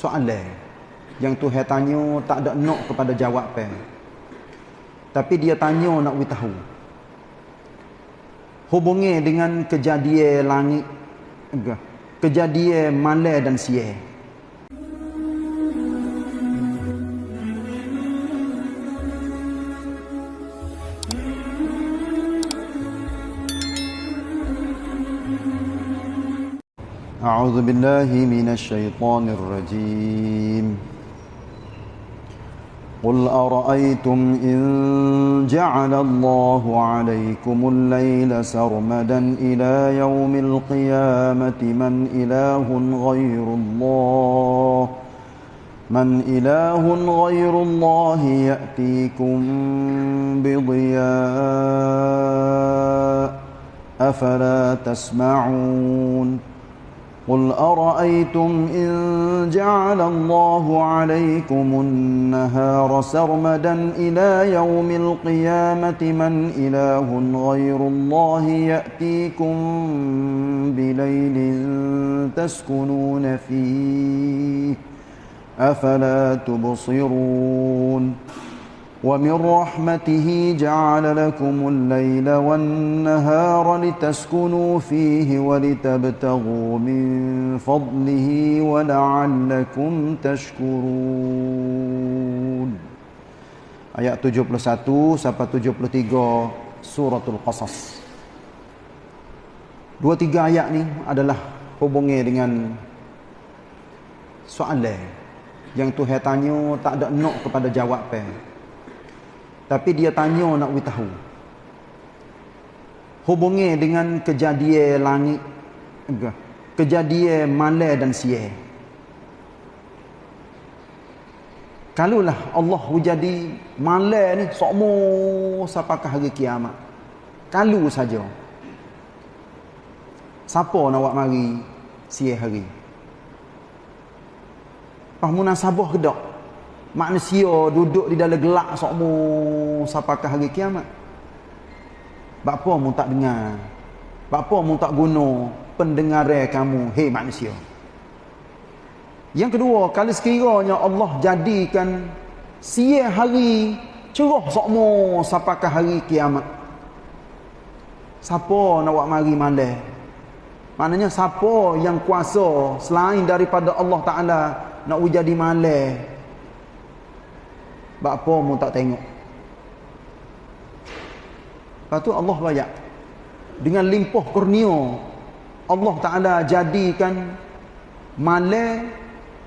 soalan yang Tuhan tanya tak ada nak kepada jawapan. Tapi dia tanya nak we tahu. Hubungi dengan kejadian langit kejadian malam dan siang. أعوذ بالله من الشيطان الرجيم. قل أرأيتم إن جعل الله عليكم الليل سرمدا إلى يوم القيامة من إله غير الله؟ من إله غير الله يأتيكم بضياء أفلا تسمعون؟ قل أرأيتم إن جعل الله عليكم النهار سرمدا إلى يوم القيامة من إله غير الله يأتيكم بليل تسكنون فيه أفلا تبصرون ومن رحمته جعل لكم الليل والنهار لتسكنوا فيه ولتبتغوا من فضله ولعلكم تشكرون Ayat 71 sampai 73 suratul Qasas. Dua tiga ayat ni adalah hubungi dengan soalan yang Tuhan tanya tak ada nak kepada jawapan. Tapi dia tanya nak we tahu. Hubungi dengan kejadian langit kejadian malam dan siang. Kalulah Allah jadi malam ni sokmo sampakah hari kiamat. Kalu saja. Siapa nak buat mari siang hari? Pas munasabah ke tak? Manusia duduk di dalam gelak sokmu sampakah hari kiamat. Bapa mu tak dengar. Bapa mu tak guna pendengaran kamu hei manusia. Yang kedua kalau sekiranya Allah jadikan siang hari cerah sokmu sampakah hari kiamat siapa nak buat mari malam maknanya siapa yang kuasa selain daripada Allah Taala nak jadi malam Bapa mu tak tengok. Lepas tu Allah bayar. Dengan limpah kurnia. Allah Ta'ala jadikan malam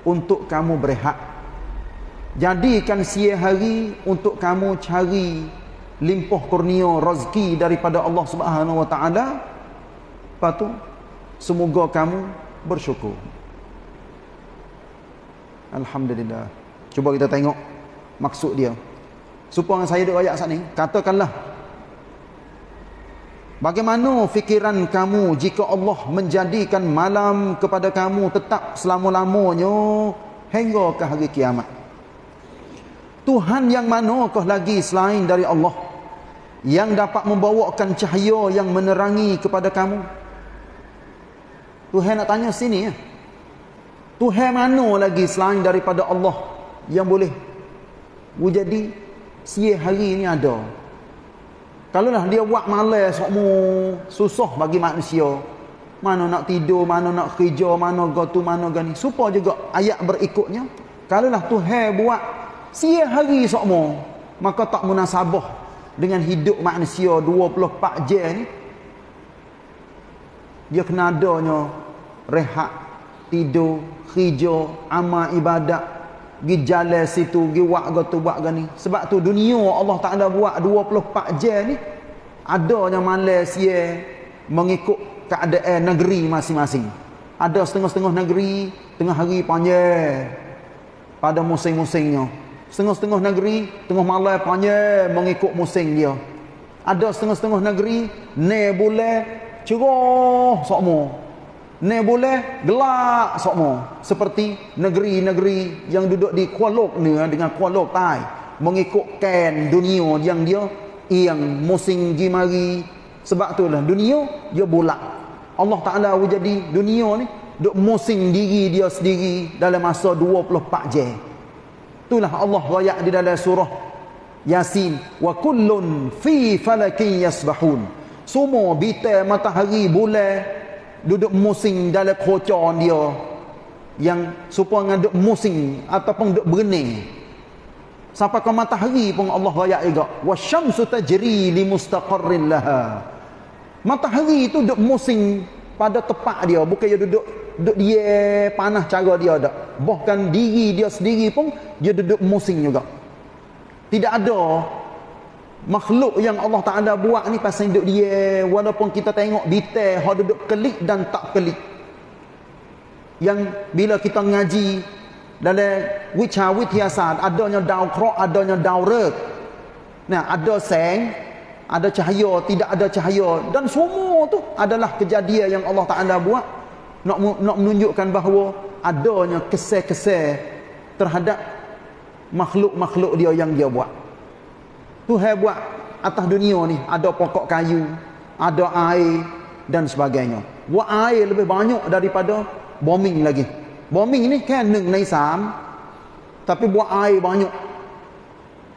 untuk kamu berehat. Jadikan siang hari untuk kamu cari limpah kurnia rezeki daripada Allah Subhanahu Wa Ta'ala. Lepas tu, semoga kamu bersyukur. Alhamdulillah. Cuba kita tengok maksud dia. Supaya saya duk ayat saat ni katakanlah bagaimana fikiran kamu jika Allah menjadikan malam kepada kamu tetap selama-lamanya hingga ke hari kiamat? Tuhan yang manakah lagi selain dari Allah yang dapat membawakan cahaya yang menerangi kepada kamu? Tuhan nak tanya sini ya. Tuhan mana lagi selain daripada Allah yang boleh jadi siang hari ni ada. Kalau lah dia buat malas sokmu susah bagi manusia. Mana nak tidur, mana nak kerja, mana gotu, mana gani. Supaya juga ayat berikutnya. Kalau lah Tuhan buat siang hari sokmu. Maka tak munasabah dengan hidup manusia 24 jam ni. Dia kena adanya rehat, tidur, kerja, amal ibadat, gi jalan situ gi buat gotu buat gani sebab tu dunia Allah Taala buat 24 jam ni adanya Malaysia mengikut keadaan negeri masing-masing. Ada setengah-setengah negeri tengah hari panjang pada musim-musimnya. Setengah-setengah negeri tengah malam panjang mengikut musim dia. Ada setengah-setengah negeri ne bulan cerah sokmo Ne boleh gelak sokmo seperti negeri-negeri yang duduk di Kuala ni dengan Kuala Tai mengikutkan dunia yang dia yang musim gi mari sebab itulah dunia dia bulat Allah Taala jadi dunia ni duk musing diri dia sendiri dalam masa 24 jam. Itulah Allah royak di dalam surah Yasin wa kullun fi falakin yasbahun. Semua bintang matahari bulan duduk musing dalam kerocon dia yang supaya duduk musing ataupun duduk berenang sampai ke matahari pun Allah rayak juga. Wasyamsu tajri limustaqarrin laha. Matahari itu duduk musing pada tepat dia bukan dia duduk duduk dia panah cara dia dak. Bahkan diri dia sendiri pun dia duduk musing juga. Tidak ada makhluk yang Allah Taala buat ni pasal duduk dia. Walaupun kita tengok detail hak duduk kelik dan tak kelik. Yang bila kita ngaji dalam wicha wityasat adanya dao krok adanya dao rek. Nah ada seng ada cahaya tidak ada cahaya. Dan semua tu adalah kejadian yang Allah Taala buat. Nak nak menunjukkan bahawa adanya kesel-kesel terhadap makhluk-makhluk dia yang dia buat Tuhan buat atas dunia ni. Ada pokok kayu ada air dan sebagainya. Buat air lebih banyak daripada bombing lagi. Bombing ni kan neng nai sam tapi buat air banyak.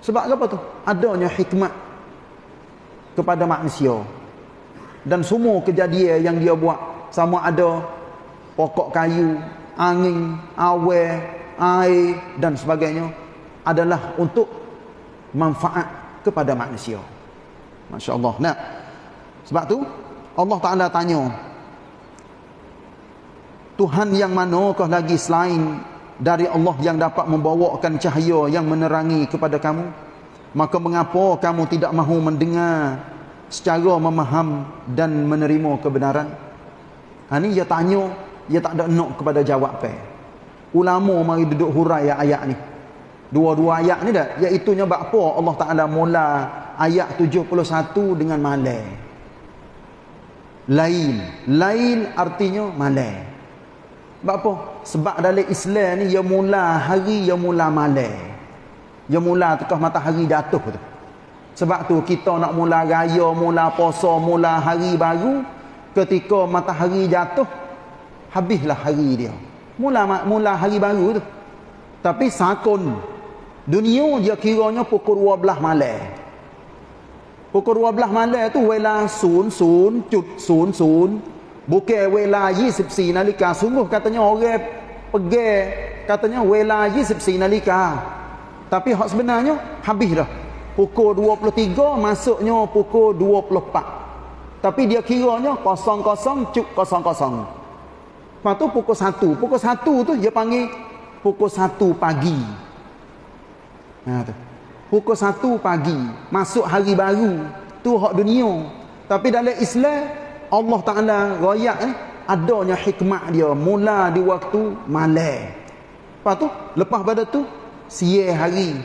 Sebab apa tu? Adanya hikmat kepada manusia. Dan semua kejadian yang dia buat sama ada pokok kayu angin awe air dan sebagainya adalah untuk manfaat kepada manusia masya-Allah nah sebab tu Allah Taala tanya Tuhan yang manakah lagi selain dari Allah yang dapat membawakan cahaya yang menerangi kepada kamu? Maka mengapa kamu tidak mahu mendengar secara memaham dan menerima kebenaran? Ha ni dia tanya, dia tak ada nak kepada jawab. Ulama mari duduk hurai ayat ni. Dua-dua ayat ni dah, iaitu nya apa Allah Taala mula ayat 71 dengan malam. Lain. Lain artinya malam. Sebab apa? Sebab dalam Islam ni ya mula hari ya mula malam. Ya mula tekah matahari jatuh tu. Sebab tu kita nak mula raya, mula puasa, mula hari baru ketika matahari jatuh habislah hari dia. Mula mula hari baru tu. Tapi sakun dunia dia kiranya pukul 12 malam. Pukul 12 malam tu sun sun Bukan wela 24 nalika. Sungguh katanya orang pergi katanya wela 24 nalika. Tapi hak sebenarnya habis dah. Pukul 23 masuknya pukul 24. Tapi dia kiranya kosong kosong cuk kosong kosong. Lepas tu pukul 1. Pukul 1 tu dia panggil pukul 1 pagi. Ha tu. Pukul 1 pagi. Masuk hari baru. Tu hak dunia. Tapi dalam Islam Allah Ta'ala rayak eh, adanya hikmah dia mula di waktu malam lepas tu lepas pada tu siye hari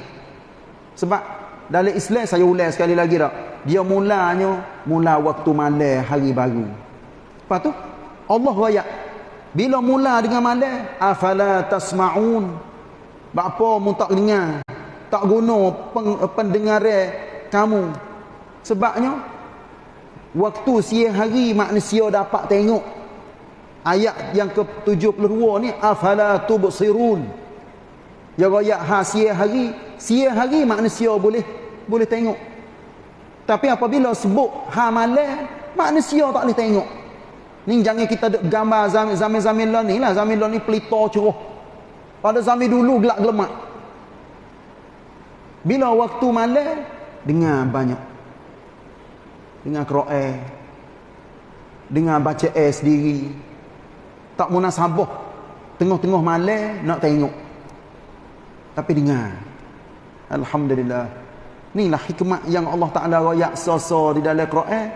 sebab dalam Islam saya ulang sekali lagi tak dia mulanya mula waktu malam hari baru lepas tu Allah rayak bila mula dengan malam afala tasma'un apa mu tak dengar tak guna pendengaran kamu sebabnya Waktu siang hari manusia dapat tengok ayat yang ke-72 ni afala tubsirun. Ya ayat ha siang hari, siang hari manusia boleh boleh tengok. Tapi apabila sebut ha malam, manusia tak boleh tengok. Ni jangan kita duk gambar zaman-zaman lah ni lah, zaman lah ni pelita cerah. Pada zaman dulu gelap gelemak. Bila waktu malam dengar banyak. Dengan Quran dengan baca air sendiri. Tak munasabah. Tengah-tengah malam nak tengok. Tapi dengar. Alhamdulillah. Inilah hikmat yang Allah Taala royak soso di dalam Quran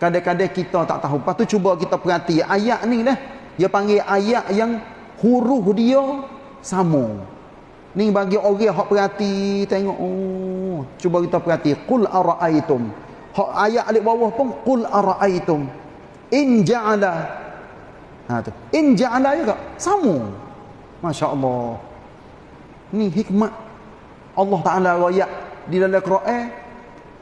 kadang-kadang kita tak tahu. Lepas tu cuba kita perhati. Ayat ni lah. Dia panggil ayat yang huruf dia sama ni bagi orang yang perhati tengok oh cuba kita perhati qul araaitum Hak ayat alik bawah pun qul araaitum in ja'ala. Ha tu. In ja'ala juga sama. Masya-Allah. Ni hikmat Allah Taala royak di dalam Quran.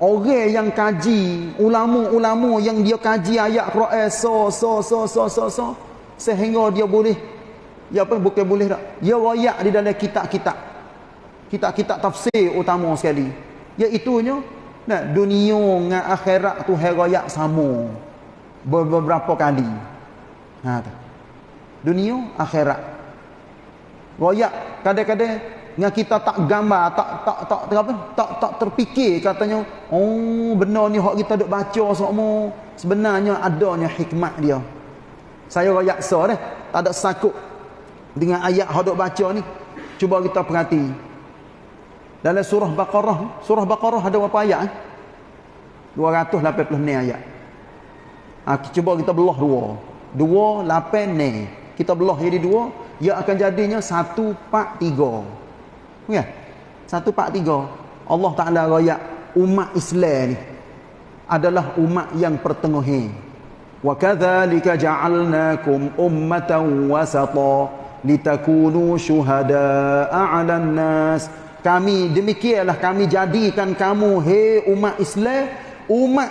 Orang yang kaji, ulama-ulama yang dia kaji ayat Quran so so so so so so sehingga dia boleh ya apa bukan boleh tak? Dia royak di dalam kitab-kitab. Kitab-kitab tafsir utama sekali. Iaitu nya nah dunia dengan akhirat tu herayak sama. Beberapa kali. Ha tu. Dunia akhirat. Royak kadang-kadang dengan kita tak gambar tak tak tak tak apa tak tak terfikir katanya oh benar ni hak kita duk baca semua. Sebenarnya adanya hikmat dia. Saya royak so dah. Tak ada sakut dengan ayat hadap baca ni cuba kita perhati. Dalam surah Baqarah surah Baqarah ada berapa ayat eh? 286 ayat. Ha, cuba kita belah dua. Dua lapan ni kita belah jadi dua ia akan jadinya satu pak tiga. Ya satu pak tiga. Allah Ta'ala raya umat Islam ni adalah umat yang pertengahi wa kadzalika ja'alnakum ummatan wasata litakunu syuhada'a 'alan nas kami demikianlah kami jadikan kamu hei umat Islam umat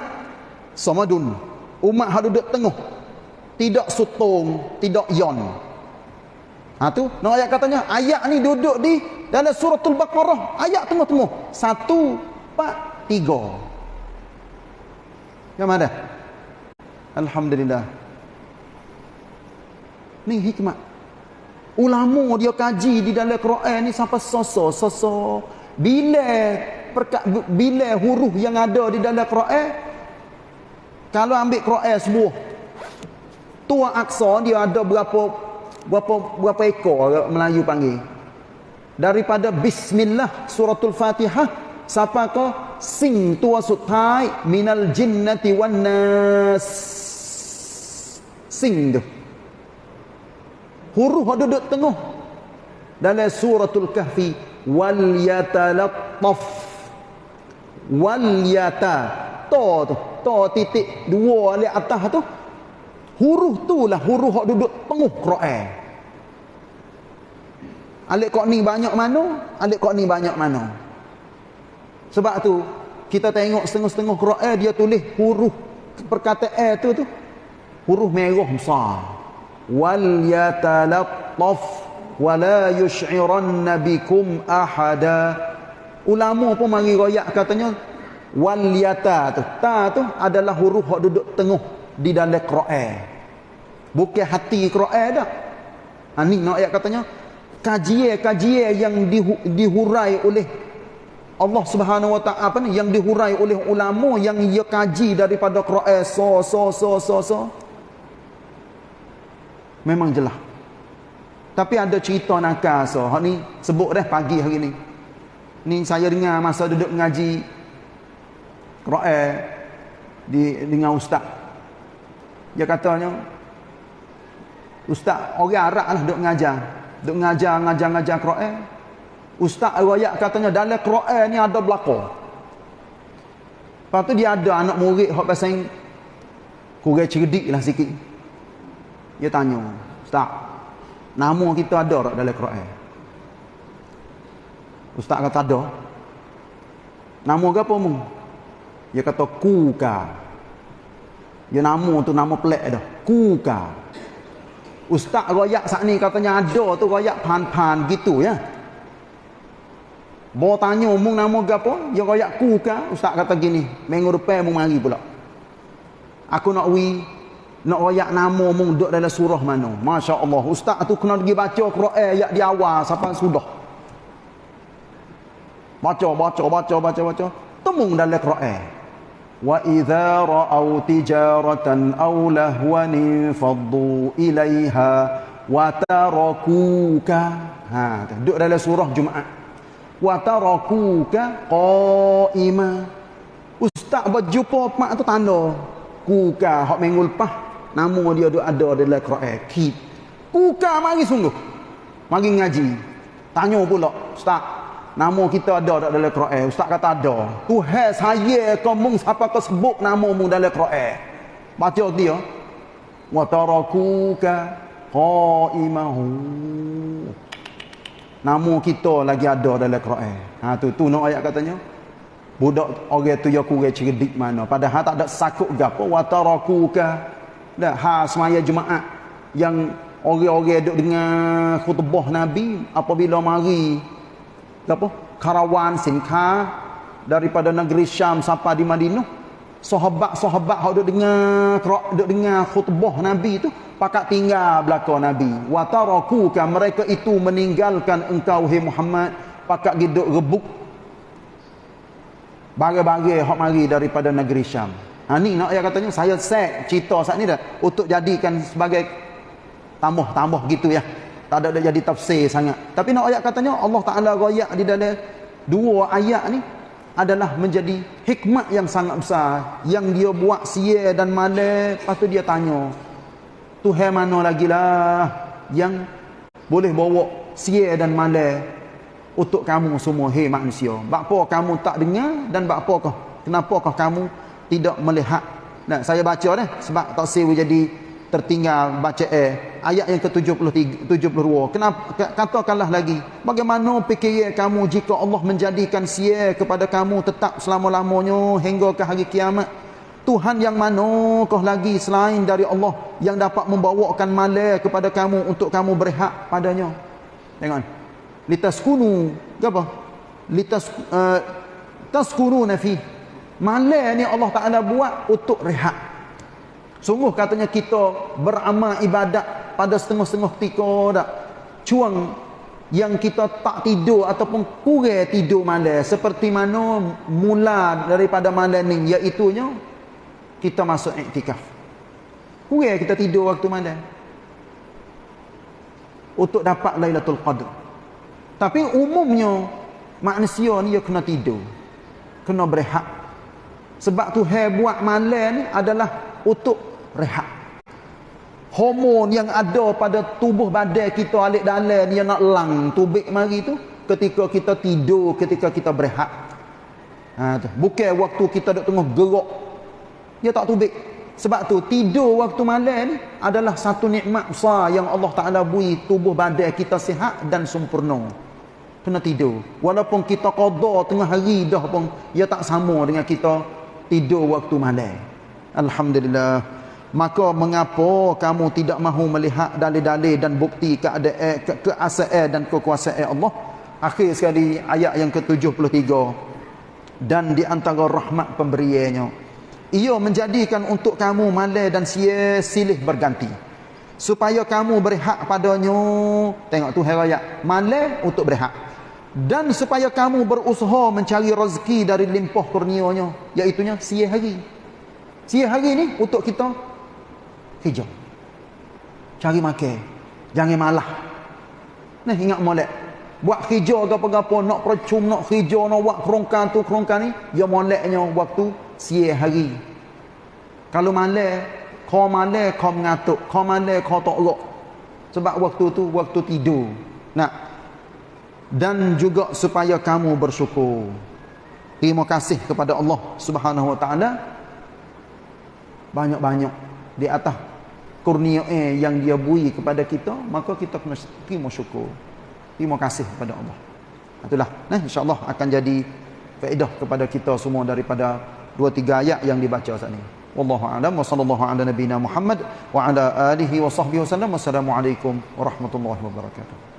samadun umat hak duduk tengah. Tidak sutung tidak yon. Ha tu nak ayat katanya ayat ni duduk di dalam suratul baqarah. Ayat tengah-tengah satu empat tiga. Yang mana? Alhamdulillah. Ni hikmat ulama dia kaji di dalam Quran ni sampai soso soso. Bila perka, bila huruf yang ada di dalam Quran kalau ambil Quran sebuah tua aksa dia ada berapa berapa berapa ekor Melayu panggil. Daripada bismillah suratul fatihah siapa ke sing tua sutai minal jinnati wan nas. Sing tu huruf ada duduk tengah. Dalam suratul kahfi wal yatalattaf. Wal yata. To tu. To titik dua di atas tu. Huruf tu lah huruf hak duduk tengah Quran. Alik kok ni banyak mana alik kok ni banyak mana. Sebab tu kita tengok setengah-setengah Quran dia tulis huruf perkataan tu tu. Huruf merah besar wal yatalattaf wala yush'iranna bikum ahada ulama pun mari royak katanya wal yata tu. Ta tu adalah huruf hak duduk tengah di dalam Quran. Bukan hati Quran dah. Ha ni nak ayat katanya kajian-kajian yang dihurai oleh Allah Subhanahu wa taala apa ni? Yang dihurai oleh ulama yang ia kaji daripada Quran. So so so so so memang jelas tapi ada cerita nakal so hak ni sebut dah pagi hari ni. Ni saya dengar masa duduk mengaji Quran di dengan ustaz. Dia katanya ustaz orang Arab lah duduk mengajar. Duduk mengajar mengajar mengajar Quran ustaz riwayat katanya dalam Quran ni ada belaka. Lepas tu dia ada anak murid hak pasal kurang cerdik lah sikit dia tanya, Ustaz, nama kita ada tak dalam Quran? Ustaz kata ada. Nama apa mu? Dia kata Kuka. Dia nama tu nama pelik dah. Kuka. Ustaz royak saat ni katanya ada tu royak pan-pan gitu ya. Bawa tanya mu nama ke apa? Dia royak Kuka. Ustaz kata gini, minggu depan mu mari pula. Aku nak wi nak royak nama mung duduk dalam surah mana? Masya Allah ustaz tu kena pergi baca Quran ayat di awal sampai sudah. Baca baca baca baca baca. Temung dalam Quran. Wa idza ra'au tijaratan aw lahwan faddu ilaiha wa tarakuka. Ha duduk dalam surah Jumaat. Wa tarakuka qaima. Ustaz berjumpa mak tu tanda. Kuka hak minggu lepas Nama dia ada ada dalam Quran. Kit. Buka mari sungguh. Mari ngaji. Tanya pula, Ustaz, nama kita ada tak dalam Quran? Ustaz kata ada. Tuhan saya kamu siapa kau sebut namamu dalam Quran? Baca dia. Wa tarakuka qaimahu. Nama kita lagi ada dalam Quran. Ha tu tu nak ayat katanya. Budak orang tu ya kurang cerdik mana. Padahal tak ada sakut gapo wa tarakuka dah ha semaya Jumaat yang orang-orang duduk dengan khutbah Nabi apabila mari. Apa? Karawan sinka daripada negeri Syam sampai di Madinah. Sahabat-sahabat hok duduk dengar duduk dengar khutbah Nabi tu pakat tinggal belakang Nabi. Wa tarakuka mereka itu meninggalkan engkau hai Muhammad pakat duduk rebuk. Bagai-bagai hok mari daripada negeri Syam ha ni nak ayat katanya saya set cerita saat ni dah untuk jadikan sebagai tambah-tambah gitu ya. Tak ada jadi tafsir sangat. Tapi nak ayat katanya Allah Taala royak di dalam dua ayat ni adalah menjadi hikmat yang sangat besar. Yang dia buat sia dan lepas tu dia tanya Tuhan mana lagi lah yang boleh bawa sia dan malam untuk kamu semua hei manusia? Bakpo kamu tak dengar dan bakpo kau kenapakah kamu tidak melihat. Nah saya baca dah sebab tak sewa jadi tertinggal baca eh ayat yang ke-73 72 kenapa? Katakanlah lagi bagaimana fikir kamu jika Allah menjadikan sia kepada kamu tetap selama-lamanya hingga ke hari kiamat? Tuhan yang manakah lagi selain dari Allah yang dapat membawakan malai kepada kamu untuk kamu berehat padanya? Tengok litaskunu apa? Litas uh, taskununa fi malai ni Allah Taala buat untuk rehat Sungguh katanya kita beramal ibadat pada setengah-setengah ketika tak. Cuang yang kita tak tidur ataupun kurang tidur malam seperti mana mula daripada malam ni iaitu kita masuk iktikaf. Kurang kita tidur waktu malam. Untuk dapat Lailatul Qadr. Tapi umumnya manusia ni dia kena tidur. Kena berehat. Sebab tu hai buat malam ni adalah untuk rehat. Hormon yang ada pada tubuh badan kita alik dalam dia nak lang tubik mari tu ketika kita tidur ketika kita berehat. Ha, bukan waktu kita duduk tengah gerak dia tak tubik. Sebab tu tidur waktu malam adalah satu nikmat besar yang Allah Taala beri tubuh badan kita sihat dan sempurna. Kena tidur. Walaupun kita qada tengah hari dah pun dia tak sama dengan kita tidur waktu malam. Alhamdulillah. Maka mengapa kamu tidak mahu melihat dalil-dalil dan bukti keadaan ke keasaan dan kekuasaan Allah? Akhir sekali ayat yang ke-73. Dan di antara rahmat pemberiannya ia menjadikan untuk kamu malai dan sia silih berganti. Supaya kamu berehat padanya. Tengok tu ayat malai untuk berehat dan supaya kamu berusaha mencari rezeki dari limpah kurnianya iaitu sia hari sia hari ni untuk kita hijau. Cari makan. Jangan malah. Nah ingat molek. Buat hijau ke apa-apa nak percum nak hijau nak buat kerongkan tu kerongkan ni, ya moleknya waktu sia hari. Kalau malam, kau malam kau mengatuk, kau malam kau tak. Sebab waktu tu waktu tidur. Nah. Dan juga supaya kamu bersyukur. Terima kasih kepada Allah Subhanahu Wa Taala. Banyak-banyak di atas kurnia yang dia beri kepada kita maka kita kena terima syukur. Terima kasih kepada Allah. Itulah. Nah insyaallah akan jadi faedah kepada kita semua daripada dua tiga ayat yang dibaca saat ini. Wallahu a'lam. Wa sallallahu ala nabiyyina muhammad wa ala alihi wa sahbihi wasallam wassalamu alaikum warahmatullahi wabarakatuh